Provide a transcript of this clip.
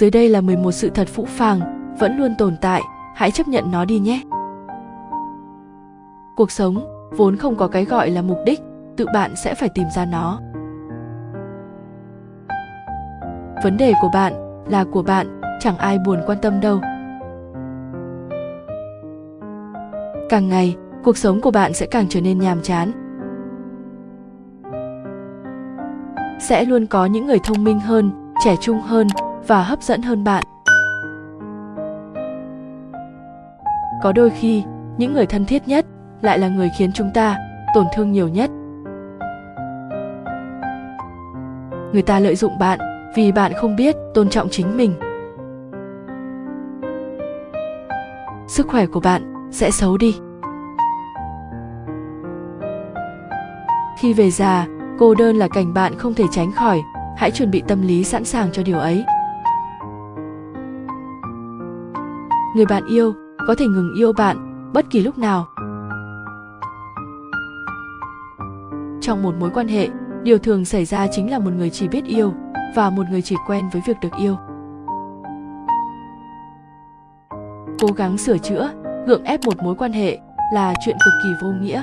Dưới đây là 11 sự thật phũ phàng, vẫn luôn tồn tại, hãy chấp nhận nó đi nhé. Cuộc sống vốn không có cái gọi là mục đích, tự bạn sẽ phải tìm ra nó. Vấn đề của bạn là của bạn, chẳng ai buồn quan tâm đâu. Càng ngày, cuộc sống của bạn sẽ càng trở nên nhàm chán. Sẽ luôn có những người thông minh hơn, trẻ trung hơn và hấp dẫn hơn bạn. Có đôi khi, những người thân thiết nhất lại là người khiến chúng ta tổn thương nhiều nhất. Người ta lợi dụng bạn vì bạn không biết tôn trọng chính mình. Sức khỏe của bạn sẽ xấu đi. Khi về già, cô đơn là cảnh bạn không thể tránh khỏi, hãy chuẩn bị tâm lý sẵn sàng cho điều ấy. Người bạn yêu có thể ngừng yêu bạn bất kỳ lúc nào. Trong một mối quan hệ, điều thường xảy ra chính là một người chỉ biết yêu và một người chỉ quen với việc được yêu. Cố gắng sửa chữa, gượng ép một mối quan hệ là chuyện cực kỳ vô nghĩa.